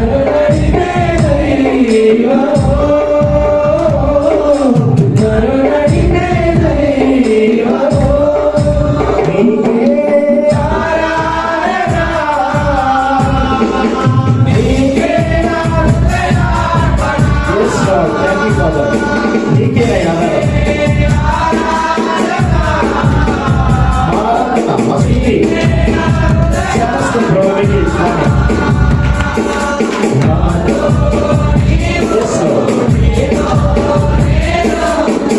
Hallelujah.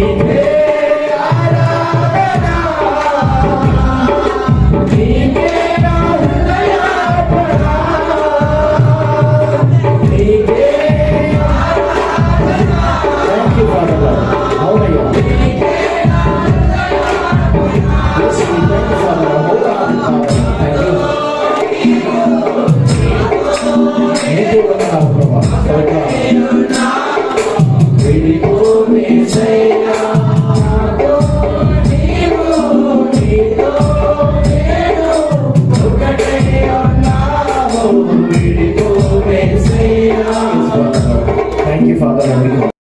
Amen. 发到两米